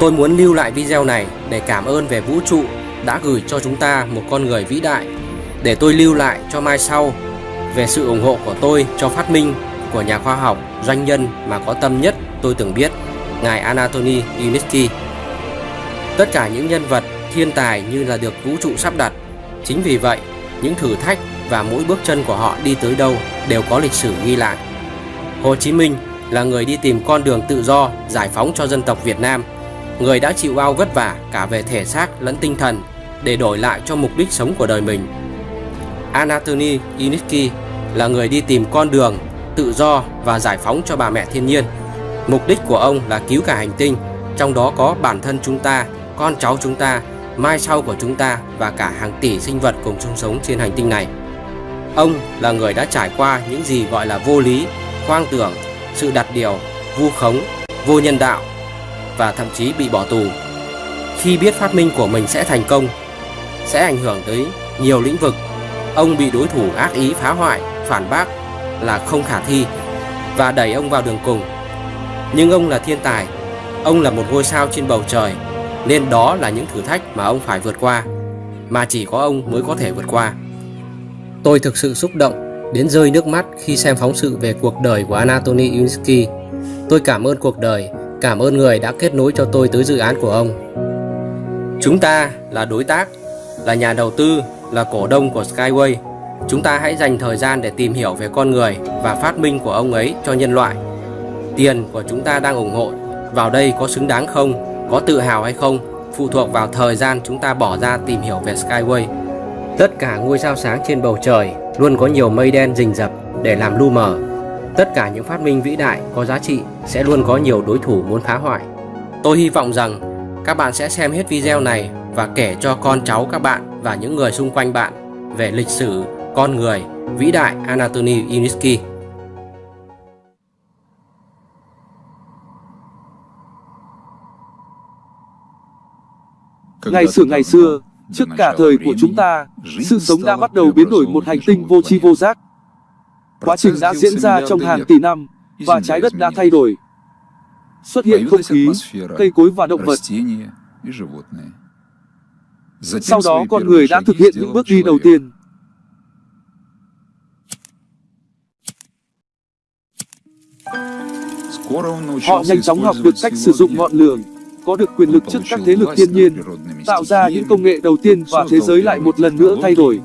Tôi muốn lưu lại video này để cảm ơn về vũ trụ đã gửi cho chúng ta một con người vĩ đại để tôi lưu lại cho mai sau về sự ủng hộ của tôi cho phát minh của nhà khoa học, doanh nhân mà có tâm nhất tôi từng biết, ngài Anatoly Unitsky. Tất cả những nhân vật thiên tài như là được vũ trụ sắp đặt. Chính vì vậy, những thử thách và mỗi bước chân của họ đi tới đâu đều có lịch sử ghi lại. Hồ Chí Minh là người đi tìm con đường tự do, giải phóng cho dân tộc Việt Nam, người đã chịu bao vất vả cả về thể xác lẫn tinh thần để đổi lại cho mục đích sống của đời mình. Anatoly Yunitsky là người đi tìm con đường tự do và giải phóng cho bà mẹ thiên nhiên. Mục đích của ông là cứu cả hành tinh, trong đó có bản thân chúng ta, con cháu chúng ta, mai sau của chúng ta và cả hàng tỷ sinh vật cùng chung sống trên hành tinh này. Ông là người đã trải qua những gì gọi là vô lý, hoang tưởng, sự đặt điều, vu khống, vô nhân đạo và thậm chí bị bỏ tù. Khi biết phát minh của mình sẽ thành công, sẽ ảnh hưởng tới nhiều lĩnh vực, ông bị đối thủ ác ý phá hoại, phản bác là không khả thi và đẩy ông vào đường cùng. Nhưng ông là thiên tài, ông là một ngôi sao trên bầu trời, nên đó là những thử thách mà ông phải vượt qua, mà chỉ có ông mới có thể vượt qua. Tôi thực sự xúc động đến rơi nước mắt khi xem phóng sự về cuộc đời của Anatoly Yunitsky. Tôi cảm ơn cuộc đời, cảm ơn người đã kết nối cho tôi tới dự án của ông. Chúng ta là đối tác, là nhà đầu tư, là cổ đông của Skyway Chúng ta hãy dành thời gian để tìm hiểu về con người và phát minh của ông ấy cho nhân loại. Tiền của chúng ta đang ủng hộ vào đây có xứng đáng không, có tự hào hay không, phụ thuộc vào thời gian chúng ta bỏ ra tìm hiểu về Skyway. Tất cả ngôi sao sáng trên bầu trời luôn có nhiều mây đen rình rập để làm lu mờ. Tất cả những phát minh vĩ đại có giá trị sẽ luôn có nhiều đối thủ muốn phá hoại. Tôi hy vọng rằng các bạn sẽ xem hết video này và kể cho con cháu các bạn và những người xung quanh bạn về lịch sử con người, vĩ đại Anatoly Yunitsky. Ngày xưa ngày xưa, trước cả thời của chúng ta, sự sống đã bắt đầu biến đổi một hành tinh vô tri vô giác. Quá trình đã diễn ra trong hàng tỷ năm, và trái đất đã thay đổi. Xuất hiện không khí, cây cối và động vật. Sau đó con người đã thực hiện những bước đi đầu tiên. Họ nhanh chóng học được cách sử dụng ngọn lửa, có được quyền lực trước các thế lực thiên nhiên, tạo ra những công nghệ đầu tiên và thế giới lại một lần nữa thay đổi.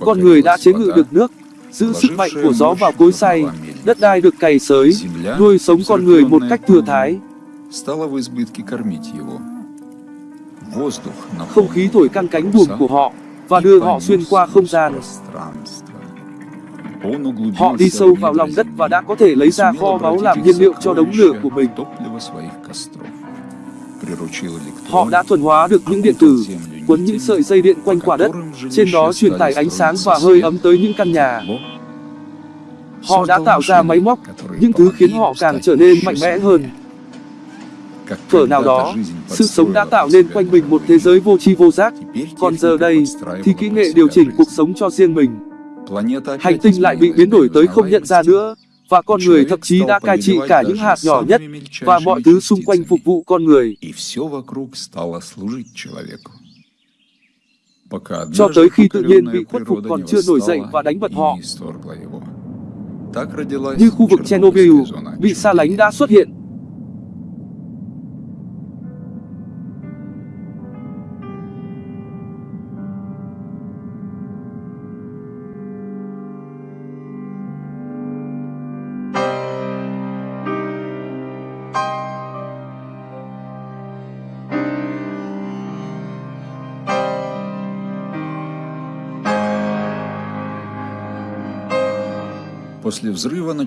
Con người đã chế ngự được nước, giữ sức mạnh của gió vào cối xay, đất đai được cày xới, nuôi sống con người một cách thừa thái. Không khí thổi căng cánh buồm của họ và đưa họ xuyên qua không gian. Họ đi sâu vào lòng đất và đã có thể lấy ra kho báu làm nhiên liệu cho đống lửa của mình. Họ đã thuần hóa được những điện tử, quấn những sợi dây điện quanh quả đất, trên đó truyền tải ánh sáng và hơi ấm tới những căn nhà. Họ đã tạo ra máy móc, những thứ khiến họ càng trở nên mạnh mẽ hơn. phở nào đó, sự sống đã tạo nên quanh mình một thế giới vô tri vô giác, còn giờ đây thì kỹ nghệ điều chỉnh cuộc sống cho riêng mình. Hành tinh lại bị biến đổi tới không nhận ra nữa, và con người thậm chí đã cai trị cả những hạt nhỏ nhất, và mọi thứ xung quanh phục vụ con người. Cho tới khi tự nhiên bị khuất phục còn chưa nổi dậy và đánh bật họ. Như khu vực Chernobyl, bị xa lánh đã xuất hiện,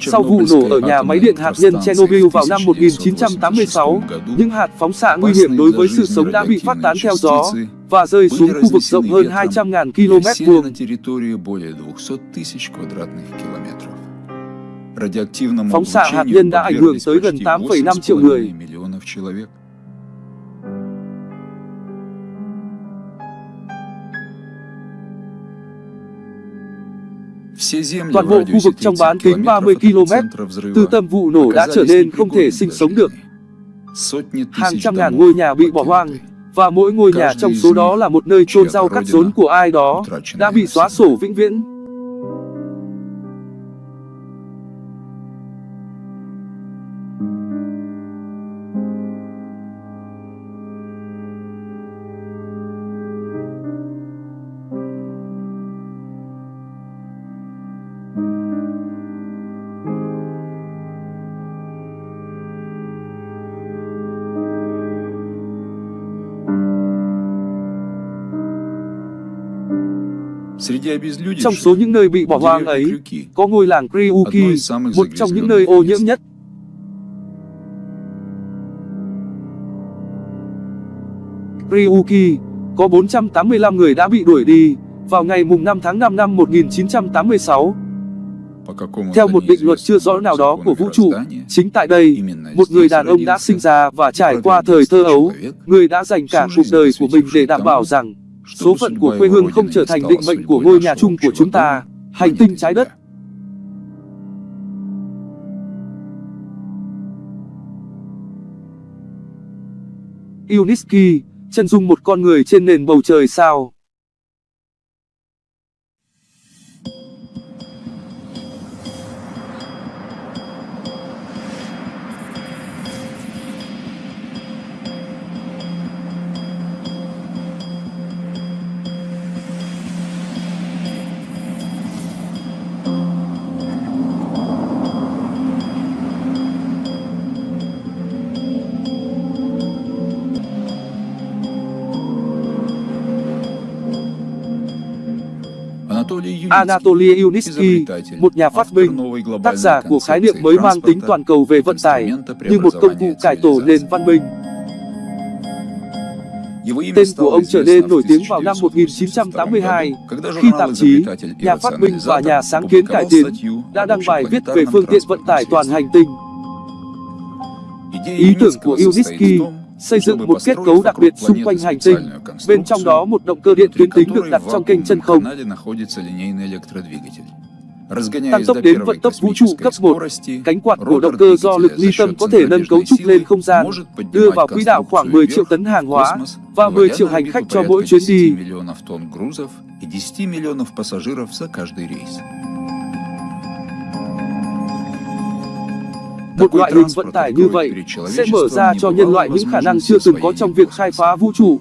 Sau vụ nổ ở nhà máy điện hạt nhân Chernobyl vào năm 1986, những hạt phóng xạ nguy hiểm đối với sự sống đã bị phát tán theo gió và rơi xuống khu vực rộng hơn 200.000 km vuông. Phóng xạ hạt nhân đã ảnh hưởng tới gần 8,5 triệu người. Toàn bộ khu vực trong bán kính 30 km từ tâm vụ nổ đã trở nên không thể sinh sống được. Hàng trăm ngàn ngôi nhà bị bỏ hoang, và mỗi ngôi nhà trong số đó là một nơi chôn rau cắt rốn của ai đó, đã bị xóa sổ vĩnh viễn. Trong số những nơi bị bỏ hoang ấy, có ngôi làng Kryuki, một trong những nơi ô nhiễm nhất. Kryuki, có 485 người đã bị đuổi đi, vào ngày mùng 5 tháng 5 năm 1986. Theo một định luật chưa rõ nào đó của vũ trụ, chính tại đây, một người đàn ông đã sinh ra và trải qua thời thơ ấu, người đã dành cả cuộc đời của mình để đảm bảo rằng số phận của quê hương không trở thành định mệnh của ngôi nhà chung của chúng ta, hành tinh trái đất. Yuniski, chân dung một con người trên nền bầu trời sao. Anatoly Yunitsky, một nhà phát minh, tác giả của khái niệm mới mang tính toàn cầu về vận tải, như một công cụ cải tổ nền văn minh. Tên của ông trở nên nổi tiếng vào năm 1982, khi tạp chí, nhà phát minh và nhà sáng kiến cải tiến đã đăng bài viết về phương tiện vận tải toàn hành tinh. Ý tưởng của Yunitsky xây dựng một kết cấu đặc biệt xung quanh hành tinh. Bên trong đó một động cơ điện tuyến tính được đặt trong kênh chân không. Tăng tốc đến vận tốc vũ trụ cấp 1, cánh quạt của động cơ do lực ly tâm có thể nâng cấu trúc lên không gian, đưa vào quỹ đạo khoảng 10 triệu tấn hàng hóa và 10 triệu hành khách cho mỗi chuyến đi. Một loại hình vận tải như vậy sẽ mở ra cho nhân loại những khả năng chưa từng có trong việc khai phá vũ trụ.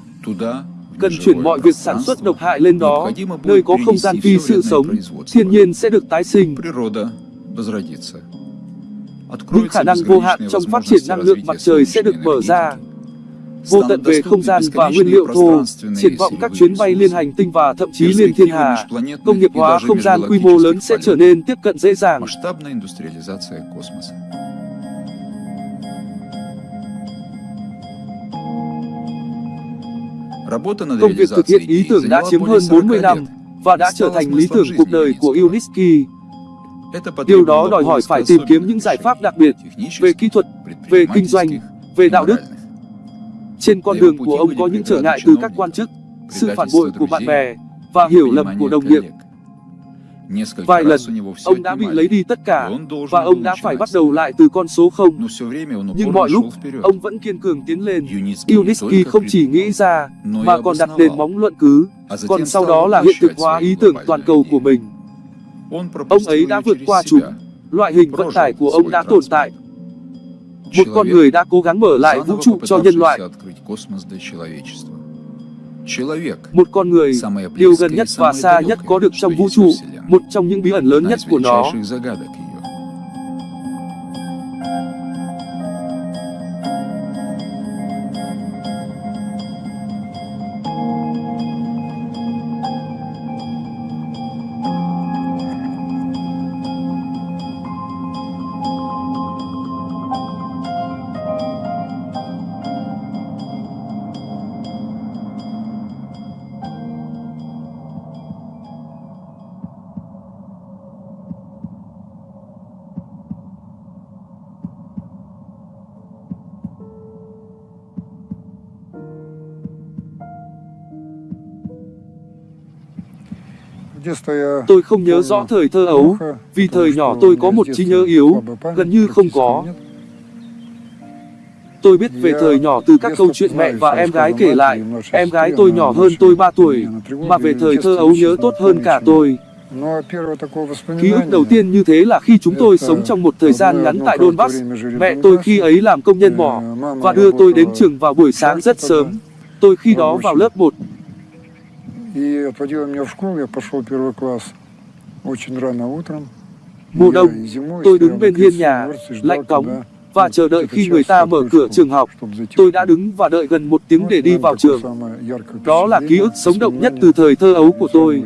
Cần chuyển mọi việc sản xuất độc hại lên đó, nơi có không gian phi sự sống, thiên nhiên sẽ được tái sinh. Những khả năng vô hạn trong phát triển năng lượng mặt trời sẽ được mở ra. Vô tận về không gian và nguyên liệu thô, triển vọng các chuyến bay liên hành tinh và thậm chí liên thiên hà, công nghiệp hóa không gian quy mô lớn sẽ trở nên tiếp cận dễ dàng. Công việc thực hiện ý tưởng đã chiếm hơn 40 năm và đã trở thành lý tưởng cuộc đời của Yunitsky. Điều đó đòi hỏi phải tìm kiếm những giải pháp đặc biệt về kỹ thuật, về kinh doanh, về đạo đức. Trên con đường của ông có những trở ngại từ các quan chức, sự phản bội của bạn bè và hiểu lầm của đồng nghiệp. Vài lần, ông đã bị lấy đi tất cả, và ông đã phải bắt đầu lại từ con số 0. Nhưng mọi lúc, ông vẫn kiên cường tiến lên. Yunitsky không chỉ nghĩ ra, mà còn đặt nền móng luận cứ, còn sau đó là hiện thực hóa ý tưởng toàn cầu của mình. Ông ấy đã vượt qua chúng. Loại hình vận tải của ông đã tồn tại. Một con người đã cố gắng mở lại vũ trụ cho nhân loại. Một con người, điều gần nhất và xa nhất có được trong vũ trụ, một trong những bí ẩn lớn nhất của nó. Tôi không nhớ rõ thời thơ ấu, vì thời nhỏ tôi có một trí nhớ yếu, gần như không có. Tôi biết về thời nhỏ từ các câu chuyện mẹ và em gái kể lại. Em gái tôi nhỏ hơn tôi 3 tuổi, mà về thời thơ ấu nhớ tốt hơn cả tôi. Ký ức đầu tiên như thế là khi chúng tôi sống trong một thời gian ngắn tại Donbass. Mẹ tôi khi ấy làm công nhân mỏ và đưa tôi đến trường vào buổi sáng rất sớm. Tôi khi đó vào lớp 1. Mùa đông, tôi đứng bên hiên nhà, lạnh cóng, và chờ đợi khi người ta mở cửa trường học. Tôi đã đứng và đợi gần một tiếng để đi vào trường. Đó là ký ức sống động nhất từ thời thơ ấu của tôi.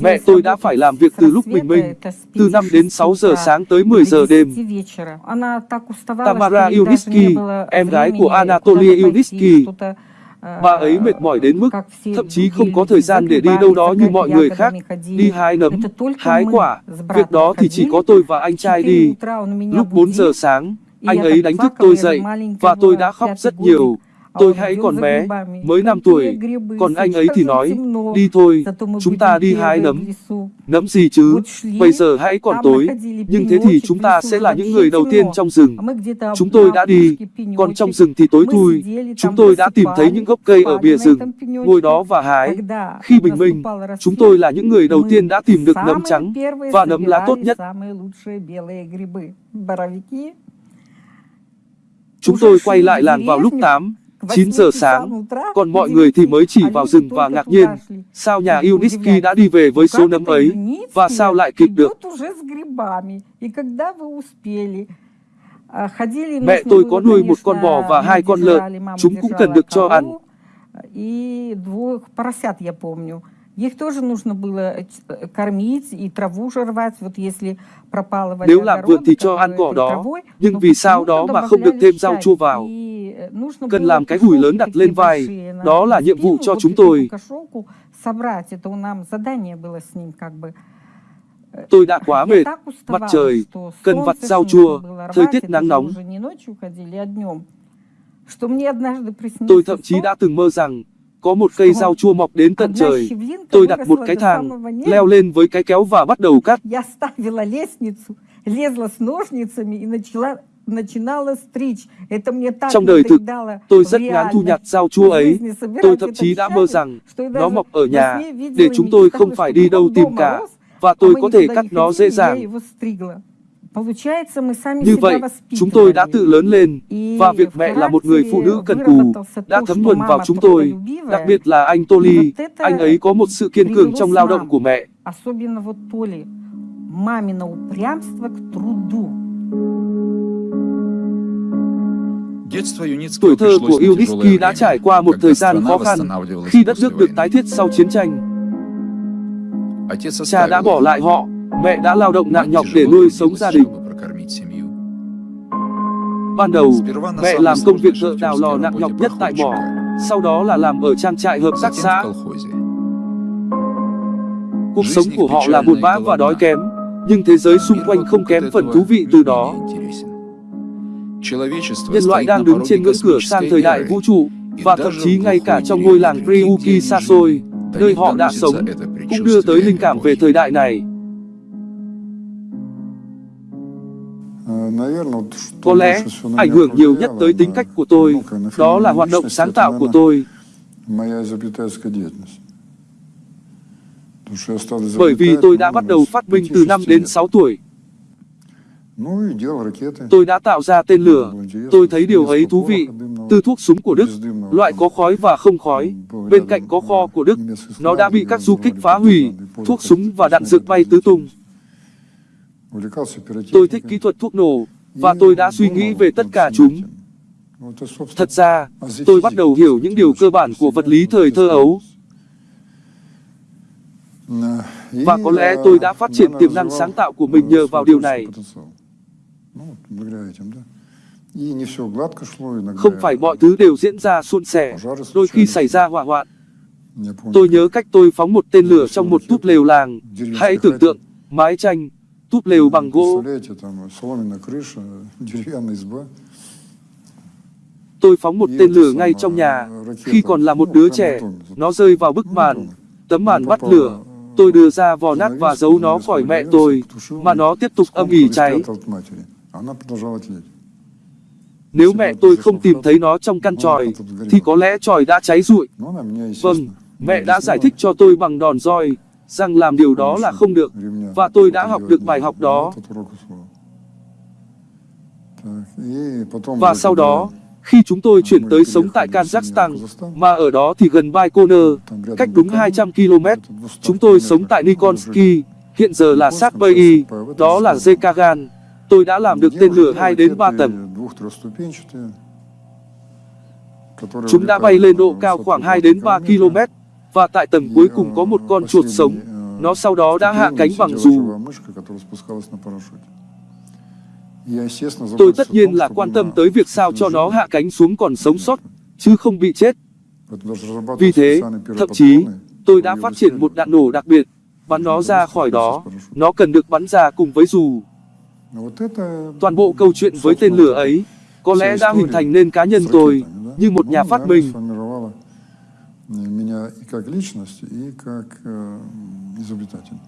Mẹ tôi đã phải làm việc từ lúc bình minh, từ 5 đến 6 giờ sáng tới 10 giờ đêm. Tamara Iunitsky, em gái của Anatoly Iunitsky, Bà ấy mệt mỏi đến mức thậm chí không có thời gian để đi đâu đó như mọi người khác, đi hái nấm, hái quả. Việc đó thì chỉ có tôi và anh trai đi. Lúc 4 giờ sáng, anh ấy đánh thức tôi dậy và tôi đã khóc rất nhiều. Tôi hãy còn bé, mới 5 tuổi, còn anh ấy thì nói, đi thôi, chúng ta đi hái nấm. Nấm gì chứ, bây giờ hãy còn tối, nhưng thế thì chúng ta sẽ là những người đầu tiên trong rừng. Chúng tôi đã đi, còn trong rừng thì tối thui, chúng tôi đã tìm thấy những gốc cây ở bìa rừng, ngồi đó và hái. Khi bình minh, chúng tôi là những người đầu tiên đã tìm được nấm trắng và nấm lá tốt nhất. Chúng tôi quay lại làng vào lúc 8, 9 giờ sáng, còn mọi người thì mới chỉ vào rừng và ngạc nhiên, sao nhà Iunitsky đã đi về với số nấm ấy, và sao lại kịp được. Mẹ tôi có nuôi một con bò và hai con lợn, chúng cũng cần được cho ăn. Их тоже нужно было кормить и траву же рвать, вот если пропала Nếu làm vườn thì cho ăn cỏ đó, nhưng vì sao đó mà không được thêm rau chua vào? Cần làm cái gùi lớn đặt lên vai, đó là nhiệm vụ cho chúng tôi. Tôi đã quá mệt, mặt trời, cần vặt rau chua, thời tiết nắng nóng. Tôi thậm chí đã từng mơ rằng có một cây rau chua mọc đến tận trời. Tôi đặt một cái thang, leo lên với cái kéo và bắt đầu cắt. Trong đời thực, tôi rất ngán thu nhặt rau chua ấy. Tôi thậm chí đã mơ rằng nó mọc ở nhà, để chúng tôi không phải đi đâu tìm cả, và tôi có thể cắt nó dễ dàng. Như vậy, chúng tôi đã tự lớn lên, và việc mẹ là một người phụ nữ cần cù, đã thấm nhuần vào chúng tôi, đặc biệt là anh Toli, anh ấy có một sự kiên cường trong lao động của mẹ. Tuổi thơ của Iunitsky đã trải qua một thời gian khó khăn khi đất nước được tái thiết sau chiến tranh. Cha đã bỏ lại họ, mẹ đã lao động nặng nhọc để nuôi sống gia đình. Ban đầu, mẹ làm công việc thợ đào lò nặng nhọc nhất tại mỏ, sau đó là làm ở trang trại hợp tác xã. Cuộc sống của họ là buồn bã và đói kém, nhưng thế giới xung quanh không kém phần thú vị từ đó. Nhân loại đang đứng trên ngưỡng cửa sang thời đại vũ trụ, và thậm chí ngay cả trong ngôi làng Priuki xa xôi, nơi họ đã sống, cũng đưa tới linh cảm về thời đại này. Có lẽ, ảnh hưởng nhiều nhất tới tính cách của tôi, đó là hoạt động sáng tạo của tôi. Bởi vì tôi đã bắt đầu phát minh từ năm đến 6 tuổi. Tôi đã tạo ra tên lửa. Tôi thấy điều ấy thú vị. Từ thuốc súng của Đức, loại có khói và không khói, bên cạnh có kho của Đức, nó đã bị các du kích phá hủy, thuốc súng và đạn dược bay tứ tung. Tôi thích kỹ thuật thuốc nổ, và tôi đã suy nghĩ về tất cả chúng. Thật ra, tôi bắt đầu hiểu những điều cơ bản của vật lý thời thơ ấu. Và có lẽ tôi đã phát triển tiềm năng sáng tạo của mình nhờ vào điều này. Không phải mọi thứ đều diễn ra suôn sẻ, đôi khi xảy ra hỏa hoạn. Tôi nhớ cách tôi phóng một tên lửa trong một túp lều làng. Hãy tưởng tượng, mái tranh, túp lều bằng gỗ. Tôi phóng một tên lửa ngay trong nhà. Khi còn là một đứa trẻ, nó rơi vào bức màn. Tấm màn bắt lửa. Tôi đưa ra vò nát và giấu nó khỏi mẹ tôi, mà nó tiếp tục âm ỉ cháy. Nếu mẹ tôi không tìm thấy nó trong căn tròi, thì có lẽ tròi đã cháy rụi. Vâng, mẹ đã giải thích cho tôi bằng đòn roi, rằng làm điều đó là không được, và tôi đã học được bài học đó. Và sau đó, khi chúng tôi chuyển tới sống tại Kazakhstan, mà ở đó thì gần Baikonur, cách đúng 200 km, chúng tôi sống tại Nikonsky, hiện giờ là Satbei, đó là Zekagan. Tôi đã làm được tên lửa 2 đến 3 tầng. Chúng đã bay lên độ cao khoảng 2 đến 3 km, và tại tầng cuối cùng có một con chuột sống. Nó sau đó đã hạ cánh bằng dù. Tôi tất nhiên là quan tâm tới việc sao cho nó hạ cánh xuống còn sống sót, chứ không bị chết. Vì thế, thậm chí, tôi đã phát triển một đạn nổ đặc biệt, bắn nó ra khỏi đó. Nó cần được bắn ra cùng với dù. Toàn bộ câu chuyện với tên lửa ấy, có lẽ đã hình thành nên cá nhân tôi, như một nhà phát minh. Меня и как личность, и как э, изобретатель.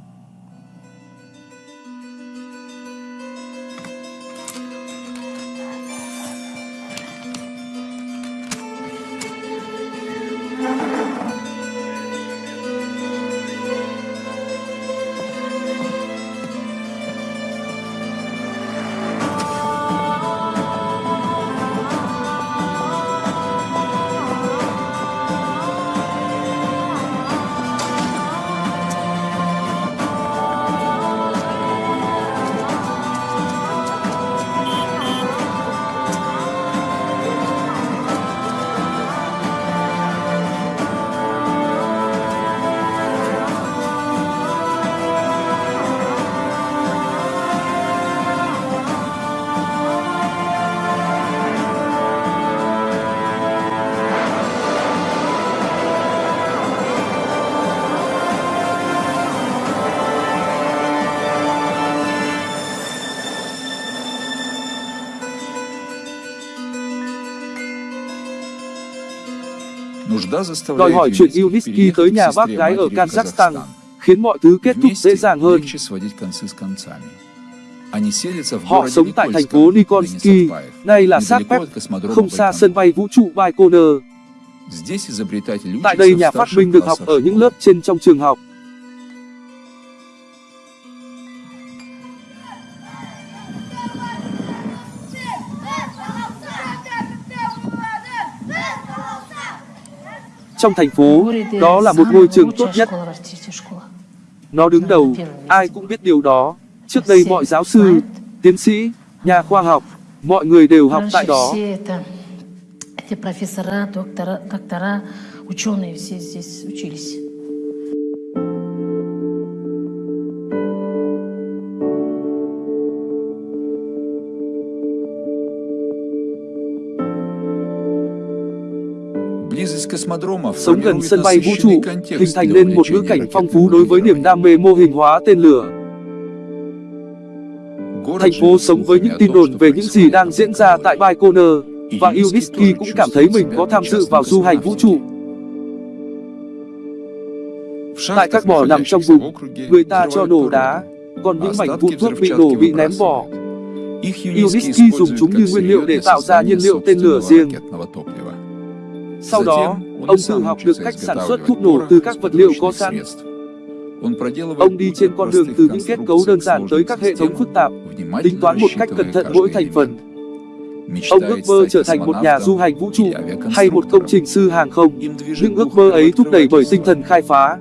Đòi hỏi chuyện Yuniski tới nhà bác gái ở Kazakhstan, khiến mọi thứ kết thúc dễ dàng hơn. Họ sống tại thành phố Nikonsky, nay là Satpep, không xa sân bay vũ trụ Baikonur. Tại đây nhà phát minh được học ở những lớp trên trong trường học. Trong thành phố, đó là một ngôi trường tốt nhất. Nó đứng đầu, ai cũng biết điều đó. Trước đây mọi giáo sư, tiến sĩ, nhà khoa học, mọi người đều học tại đó. Эти профессора, доктора, доктора, ученые все здесь учились. Sống gần sân bay vũ trụ, hình thành nên một ngữ cảnh phong phú đối với niềm đam mê mô hình hóa tên lửa. Thành phố sống với những tin đồn về những gì đang diễn ra tại Baikonur, và Yuniski cũng cảm thấy mình có tham dự vào du hành vũ trụ. Tại các mỏ nằm trong vùng, người ta cho nổ đá, còn những mảnh vụn thuốc bị nổ bị ném bỏ. Yuniski dùng chúng như nguyên liệu để tạo ra nhiên liệu tên lửa riêng. Sau đó, ông tự học được cách sản xuất thuốc nổ từ các vật liệu có sẵn. Ông đi trên con đường từ những kết cấu đơn giản tới các hệ thống phức tạp, tính toán một cách cẩn thận mỗi thành phần. Ông ước mơ trở thành một nhà du hành vũ trụ hay một công trình sư hàng không, nhưng ước mơ ấy thúc đẩy bởi tinh thần khai phá.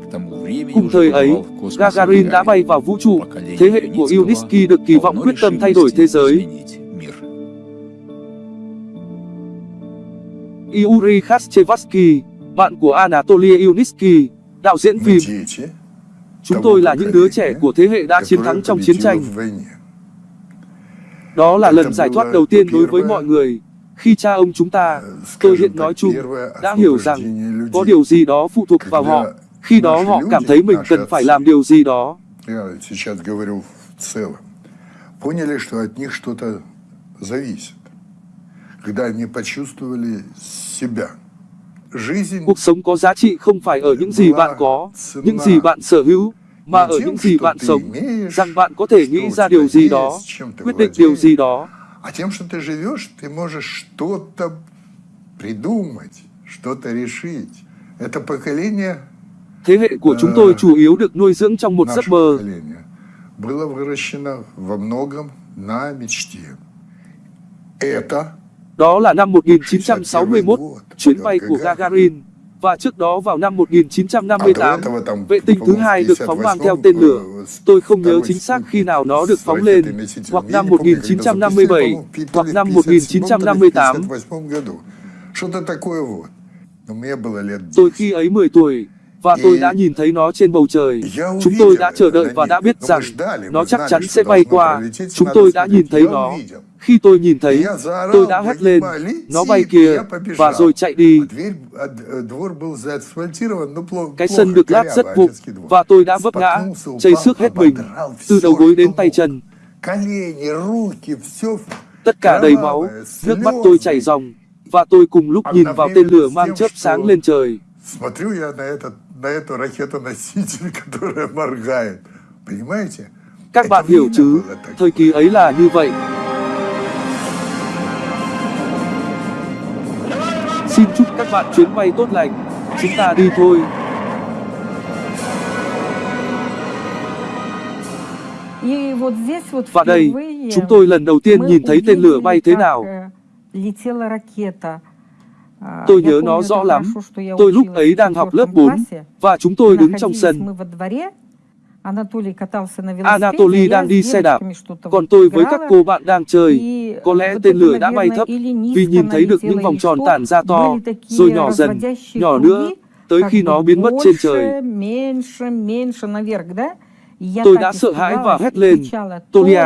Cùng thời ấy, Gagarin đã bay vào vũ trụ, thế hệ của Yuniski được kỳ vọng quyết tâm thay đổi thế giới. Yuri Khashchevsky, bạn của Anatoly Yuniski, đạo diễn phim. Chúng tôi là những đứa trẻ của thế hệ đã chiến thắng trong chiến tranh. Đó là lần giải thoát đầu tiên đối với mọi người. Khi cha ông chúng ta, tôi hiện nói chung, đã hiểu rằng có điều gì đó phụ thuộc vào họ. Khi đó họ cảm thấy mình cần phải làm điều gì đó. Поняли, что от них что-то зависит. Когда они почувствовали себя. Жизнь cuộc sống có giá trị không phải ở những gì bạn có những gì bạn sở hữu mà ở những gì bạn sống rằng bạn có thể nghĩ ra điều gì đó quyết định điều gì đó А тем, что ты живешь, ты можешь что-то придумать, что-то решить. Это поколение, thế hệ của chúng tôi chủ yếu được nuôi dưỡng trong một giấc mơ поколение, было выращено во многом на мечте. Это Đó là năm 1961, chuyến bay của Gagarin, và trước đó vào năm 1958, vệ tinh thứ hai được phóng mang theo tên lửa. Tôi không nhớ chính xác khi nào nó được phóng lên, hoặc năm 1957, hoặc năm 1958. Tôi khi ấy 10 tuổi, và tôi đã nhìn thấy nó trên bầu trời chúng tôi đã chờ đợi và đã biết rằng nó chắc chắn sẽ bay qua chúng tôi đã nhìn thấy nó khi tôi nhìn thấy tôi đã hét lên nó bay kìa và rồi chạy đi cái sân được lát rất vụng và tôi đã vấp ngã chảy xước hết mình từ đầu gối đến tay chân tất cả đầy máu nước mắt tôi chảy ròng và tôi cùng lúc nhìn vào tên lửa mang chớp sáng lên trời Смотрю я на, этот, на эту ракету-носитель, которая моргает. Понимаете? các bạn hiểu chứ thời kỳ ấy là như vậy xin chúc các bạn chuyến bay tốt lành chúng ta đi thôi И вот здесь вот và đây впервые chúng tôi lần đầu tiên мы nhìn thấy tên lửa увидели, bay thế как, nào Tôi nhớ nó rõ lắm. Tôi lúc ấy đang học lớp 4, và chúng tôi đứng trong sân. Anatoly đang đi xe đạp, còn tôi với các cô bạn đang chơi. Có lẽ tên lửa đã bay thấp, vì nhìn thấy được những vòng tròn tản ra to, rồi nhỏ dần, nhỏ nữa, tới khi nó biến mất trên trời. Tôi đã sợ hãi và hét lên, Tolia,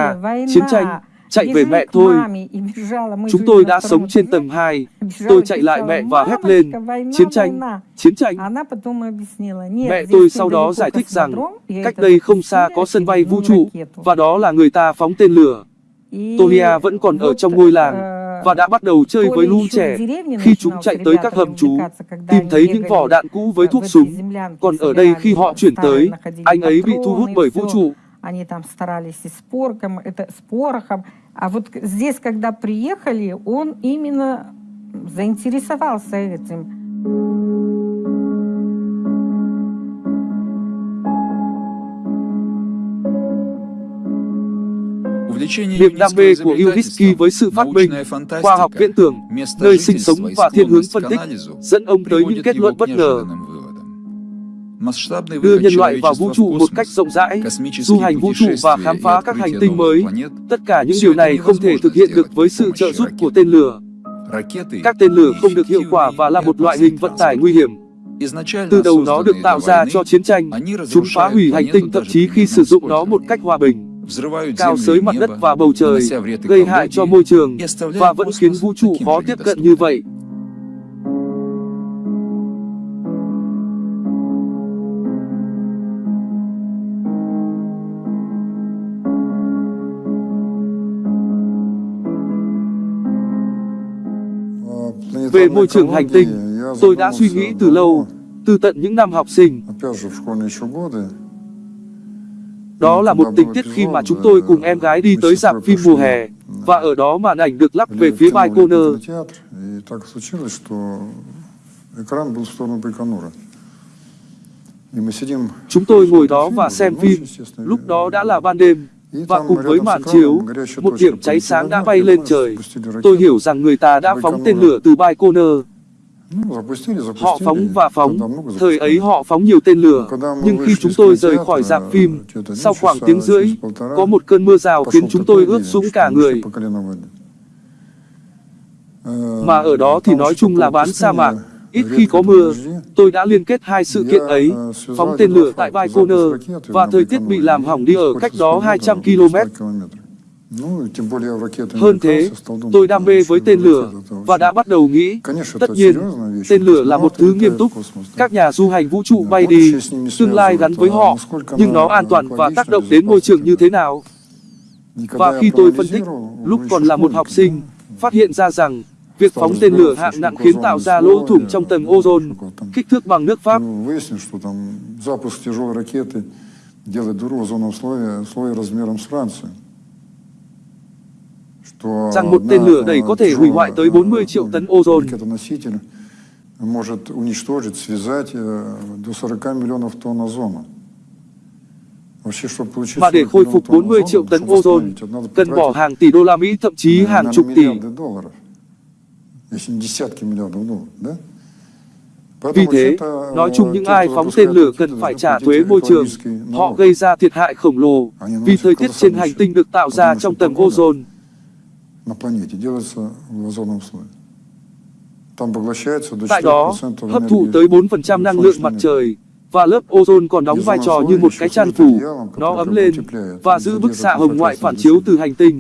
chiến tranh. chạy về Бежим mẹ к thôi маме, и бежала. Мы chúng жили tôi на đã втором sống trên этаже. tầng 2 Бежала tôi и chạy lại кричала, mẹ và hét lên «Мамочка, война, chiến tranh война!» chiến tranh Она потом объяснила, нет, Mẹ здесь tôi тут sau đó недалеко giải thích rằng космодром, и cách это đây không xa запустили có sân bay vũ очередную trụ ракету. và đó là người ta phóng tên lửa. И Tolia vẫn còn ở вот, trong ngôi làng э, và đã bắt đầu chơi Толя với lũ еще trẻ в деревне khi chúng начинал chạy с tới các ребятами hầm trú, увлекаться, когда tìm они thấy những vỏ бегали, đạn cũ với э, thuốc в этой súng. землянке, Còn ở đây khi họ собирали chuyển старые, tới, находили anh ấy bị thu hút патроны, bởi vũ всё. trụ. Они там старались и с порохом, это, с порохом. А вот здесь, когда приехали, он именно заинтересовался этим. Niềm đam mê của Yudhishthir với sự phát minh, khoa học viễn tưởng, nơi sinh sống và thiên hướng phân tích, dẫn ông tới những kết luận bất ngờ. Đưa nhân loại vào vũ trụ một cách rộng rãi, du hành vũ trụ và khám phá các hành tinh mới. Tất cả những điều này không thể thực hiện được với sự trợ giúp của tên lửa. Các tên lửa không được hiệu quả và là một loại hình vận tải nguy hiểm. Từ đầu nó được tạo ra cho chiến tranh, chúng phá hủy hành tinh thậm chí khi sử dụng nó một cách hòa bình cao xới mặt đất và bầu trời, gây hại cho môi trường và vẫn khiến vũ trụ khó tiếp cận như vậy. Về môi trường hành tinh, tôi đã suy nghĩ từ lâu, từ tận những năm học sinh. Đó là một tình tiết khi mà chúng tôi cùng em gái đi tới dạp phim mùa hè, và ở đó màn ảnh được lắp về phía Baikonur. Chúng tôi ngồi đó và xem phim, lúc đó đã là ban đêm, và cùng với màn chiếu, một điểm cháy sáng đã bay lên trời. Tôi hiểu rằng người ta đã phóng tên lửa từ Baikonur. Họ phóng và phóng, thời ấy họ phóng nhiều tên lửa, nhưng khi chúng tôi rời khỏi dạp phim, sau khoảng tiếng rưỡi, có một cơn mưa rào khiến chúng tôi ướt sũng cả người. Mà ở đó thì nói chung là bán sa mạc, Ít khi có mưa, tôi đã liên kết hai sự kiện ấy, phóng tên lửa tại Baikonur và thời tiết bị làm hỏng đi ở cách đó 200 km. Hơn thế, tôi đam mê với tên lửa và đã bắt đầu nghĩ, tất nhiên, tên lửa là một thứ nghiêm túc, các nhà du hành vũ trụ bay đi, tương lai gắn với họ, nhưng nó an toàn và tác động đến môi trường như thế nào? Và khi tôi phân tích, lúc còn là một học sinh, phát hiện ra rằng việc phóng tên lửa hạng nặng khiến tạo ra lỗ thủng trong tầng ozone kích thước bằng nước pháp Ну, Выяснилось, что там запуск тяжелой ракеты делает дыру в озоновом слое, слое размером с Францию. Что rằng một одна, tên lửa đẩy э, có thể hủy hoại tới тяжелая, 40 triệu tấn ozone. Ракета-носитель может уничтожить, связать э, до 40 миллионов тонн озона. Вообще, чтобы получить Và để 40 khôi миллионов phục тонн 40 triệu озона, tấn чтобы ozone, восстановить, это надо cần bỏ потратить, hàng tỷ đô la Mỹ, thậm chí наверное, hàng chục tỷ. миллиарды долларов. Если не десятки миллиардов долларов, да? Vì Поэтому thế, вообще-то, nói chung э, những те, ai кто phóng выпускает tên lửa ракеты, cần должны phải trả платить thuế môi trường. экологический Họ налог. gây ra thiệt hại khổng lồ vì thời tiết trên hành tinh được tạo ra trong tầng ozone. на планете делается в озоновом слое. Там поглощается до Tại đó, 4% hấp thụ энергии tới 4% năng lượng mặt солнечной trời và lớp ozone còn đóng vai trò như một cái chăn phủ. Nó ấm lên và giữ bức xạ hồng ngoại phản chiếu từ hành tinh.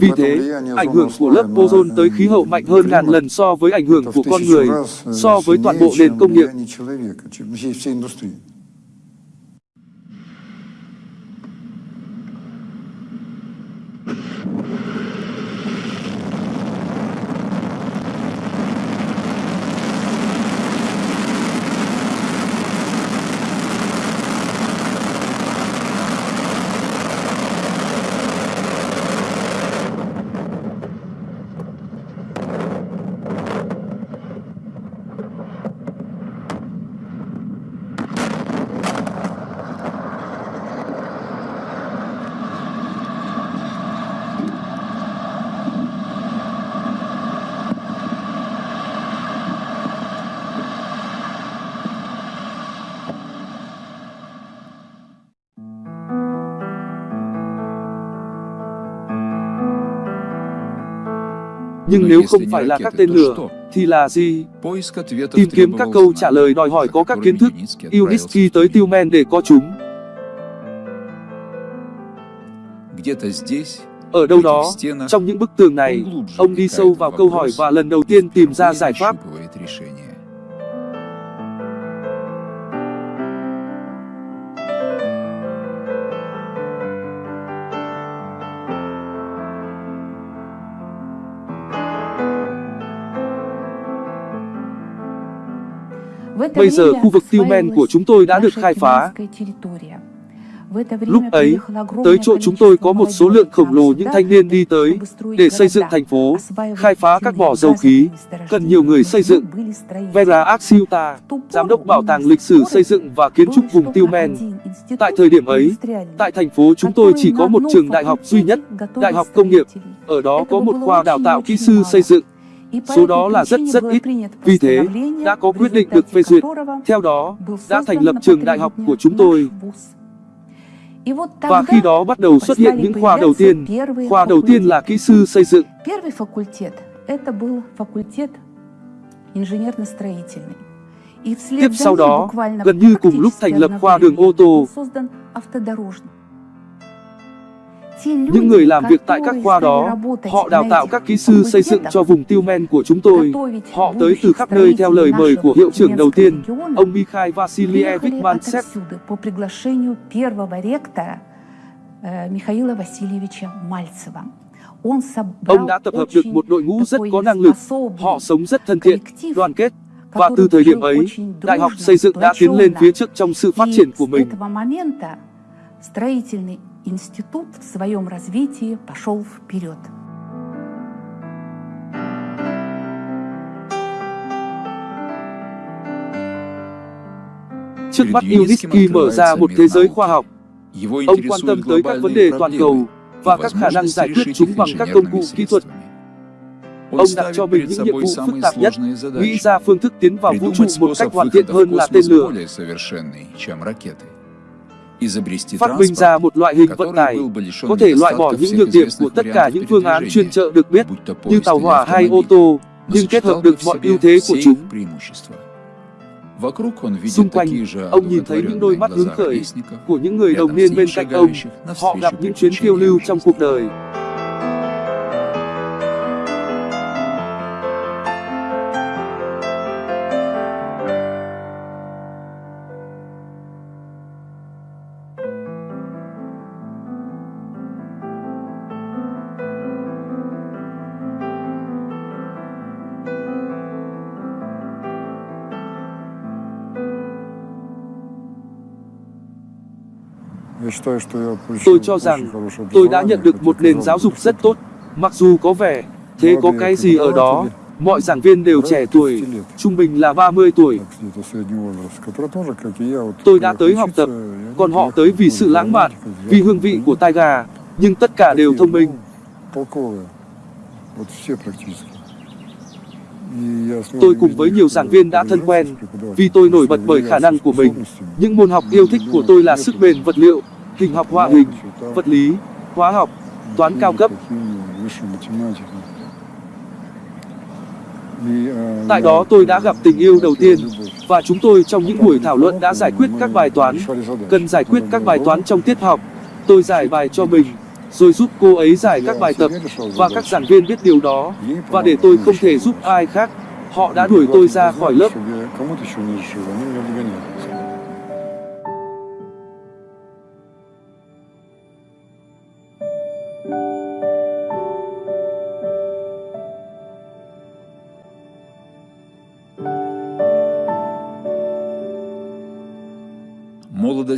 Vì thế, ảnh hưởng của lớp ozone tới khí hậu mạnh hơn ngàn lần so với ảnh hưởng của con người, so với toàn bộ nền công nghiệp. Nhưng nếu không phải là các tên lửa, thì là gì? Tìm kiếm các câu trả lời đòi hỏi có các kiến thức. Yunitsky tới Tillman để có chúng. Ở đâu đó, trong những bức tường này, ông đi sâu vào câu hỏi và lần đầu tiên tìm ra giải pháp. Bây giờ khu vực Tillman của chúng tôi đã được khai phá. Lúc ấy, tới chỗ chúng tôi có một số lượng khổng lồ những thanh niên đi tới để xây dựng thành phố, khai phá các mỏ dầu khí, cần nhiều người xây dựng. Vera Axiuta, giám đốc bảo tàng lịch sử xây dựng và kiến trúc vùng Tillman. Tại thời điểm ấy, tại thành phố chúng tôi chỉ có một trường đại học duy nhất, Đại học Công nghiệp. Ở đó có một khoa đào tạo kỹ sư xây dựng. Số đó là rất rất ít. Vì thế, đã có quyết định được phê duyệt. Theo đó, đã thành lập trường đại học của chúng tôi. Và khi đó bắt đầu xuất hiện những khoa đầu tiên. Khoa đầu tiên là kỹ sư xây dựng. Tiếp sau đó, gần như cùng lúc thành lập khoa đường ô tô. Những люди, người làm việc tại các которые khoa стали đó, работать họ đào на tạo этих các kỹ sư xây dựng факультетах, cho vùng Tillman của chúng tôi. готовить Họ tới từ будущих khắp nơi theo lời mời của строителей hiệu trưởng đầu нашего tiên, региона, ông Mikhail Vassilievich приехали Mantsev. отовсюду по приглашению первого ректора э, Михаила Васильевича Мальцева. Он собрал Ông đã tập hợp được очень một đội ngũ rất такой có năng lực, способный họ sống rất thân thiện, коллектив, đoàn kết. Và который từ thời điểm жил ấy, очень Đại học дружно, xây dựng đã tiến lên сплоченно. phía trước trong sự phát И triển của с mình. этого момента строительный институт в своем развитии пошел вперед. Trước mắt Yunitsky mở ra một thế giới khoa học. Ông quan tâm tới các vấn đề toàn cầu và các khả năng giải quyết chúng bằng các công cụ kỹ thuật. Ông đặt cho mình những nhiệm vụ phức tạp nhất, nghĩ ra phương thức tiến vào vũ trụ một cách hoàn thiện hơn là tên lửa. Phát minh ra một loại hình vận tải, có thể loại bỏ những nhược điểm của tất cả những phương án chuyên trợ được biết, như tàu hỏa hay ô tô, nhưng kết hợp được mọi ưu thế của chúng. Xung quanh, ông nhìn thấy những đôi mắt hứng khởi của những người đồng niên bên cạnh ông. Họ gặp những chuyến phiêu lưu trong cuộc đời. Tôi cho rằng tôi đã nhận được một nền giáo dục rất tốt, mặc dù có vẻ thế có cái gì ở đó. Mọi giảng viên đều trẻ tuổi, trung bình là 30 tuổi. Tôi đã tới học tập, còn họ tới vì sự lãng mạn, vì hương vị của tai gà, nhưng tất cả đều thông minh. Tôi cùng với nhiều giảng viên đã thân quen, vì tôi nổi bật bởi khả năng của mình. Những môn học yêu thích của tôi là sức bền vật liệu, hình học họa hình, vật lý, hóa học, toán cao cấp. Tại đó tôi đã gặp tình yêu đầu tiên và chúng tôi trong những buổi thảo luận đã giải quyết các bài toán. Cần giải quyết các bài toán trong tiết học. Tôi giải bài cho mình rồi giúp cô ấy giải các bài tập và các giảng viên biết điều đó và để tôi không thể giúp ai khác. Họ đã đuổi tôi ra khỏi lớp.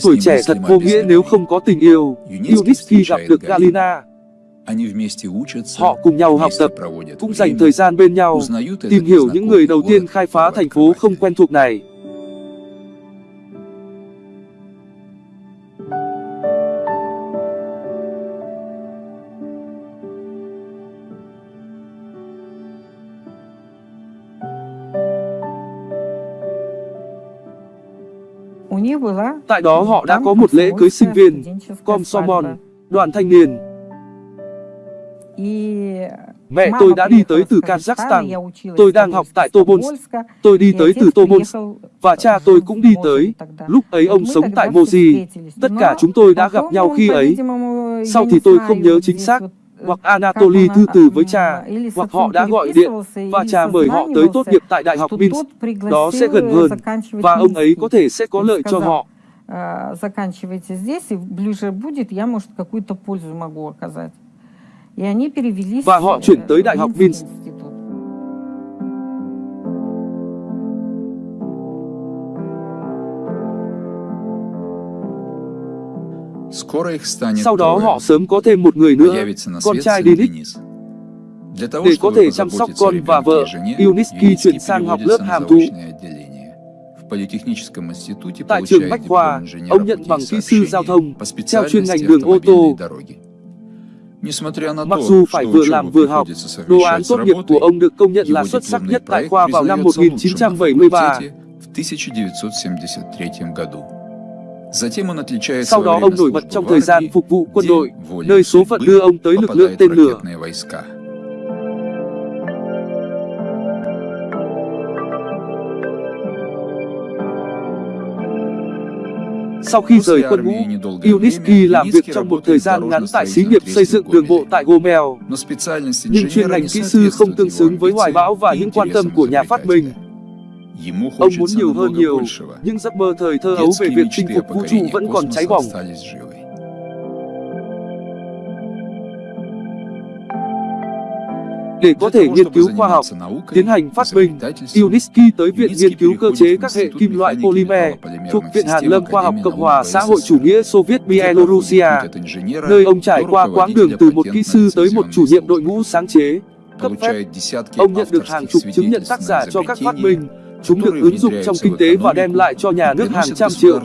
Tuổi trẻ thật vô nghĩa nếu không có tình yêu. Yudhishthir gặp được Galina. Họ cùng nhau học tập, cũng dành thời gian bên nhau, tìm hiểu những người đầu tiên khai phá thành phố không quen thuộc này. Tại đó họ đã có một lễ cưới sinh viên, Komsomon, đoàn thanh niên. Mẹ tôi đã đi tới từ Kazakhstan, tôi đang học tại Tobolsk, tôi đi tới từ Tobolsk, và cha tôi cũng đi tới. Lúc ấy ông sống tại Moji, tất cả chúng tôi đã gặp nhau khi ấy. Sau thì tôi không nhớ chính xác, hoặc э, как Anatoly он, thư từ а, với м, cha, или с hoặc отцом họ đã gọi điện переписывался, và или cha mời họ tới tốt nghiệp tại Đại học что Minsk. тот Đó sẽ пригласил gần hơn, заканчивать và ông ấy Минский. có thể sẽ có Он lợi cho сказал, họ. «Э, заканчивайте здесь, и ближе будет, я, может, какую-то пользу могу оказать. И они перевелись Và họ э, chuyển tới в Đại học Минский Minsk. Sau đó họ sớm có thêm một người nữa, con trai Denis. Để có thể chăm sóc con và vợ, Yuniski chuyển sang học lớp hàm thú. Tại trường Bách Khoa, ông nhận bằng kỹ sư giao thông, theo chuyên ngành đường ô tô. Mặc dù phải vừa làm vừa học, đồ án tốt nghiệp của ông được công nhận là xuất sắc nhất tại khoa vào năm 1973. Sau đó ông nổi bật trong thời gian phục vụ quân đội, nơi số phận đưa ông tới lực lượng tên lửa. Sau khi rời quân ngũ, Yuniski làm việc trong một thời gian ngắn tại xí nghiệp xây dựng đường bộ tại Gomel. Nhưng chuyên ngành kỹ sư không tương xứng với hoài bão và những quan tâm của nhà phát minh. Ông muốn nhiều hơn nhiều, nhưng giấc mơ thời thơ ấu về việc chinh phục vũ trụ vẫn còn cháy bỏng. Để có thể nghiên cứu khoa học, tiến hành phát minh, Yuniski tới Viện Nghiên cứu Cơ chế các hệ kim loại polymer thuộc Viện Hàn lâm Khoa học Cộng hòa xã hội chủ nghĩa Xô Viết Bielorusia, nơi ông trải qua quãng đường từ một kỹ sư tới một chủ nhiệm đội ngũ sáng chế, cấp phép. Ông nhận được hàng chục chứng nhận tác giả cho các phát minh, chúng được ứng dụng trong kinh tế và đem lại cho nhà nước hàng trăm triệu.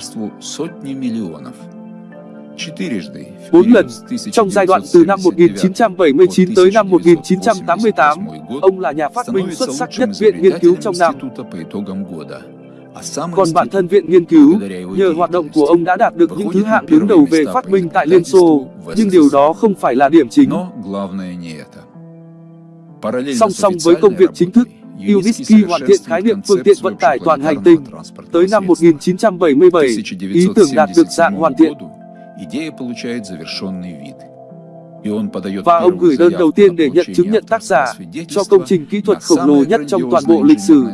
Bốn lần, trong giai đoạn từ năm 1979 tới năm 1988, ông là nhà phát minh xuất sắc nhất Viện Nghiên cứu trong năm. Còn bản thân Viện Nghiên cứu, nhờ hoạt động của ông đã đạt được những thứ hạng đứng đầu về phát minh tại Liên Xô, nhưng điều đó không phải là điểm chính. Song song với công việc chính thức, Yuniski hoàn thiện khái niệm phương tiện vận tải toàn hành tinh. Tới năm 1977, ý tưởng đạt được dạng hoàn thiện. Và ông gửi đơn đầu tiên để nhận chứng nhận tác giả cho công trình kỹ thuật khổng lồ nhất trong toàn bộ lịch sử.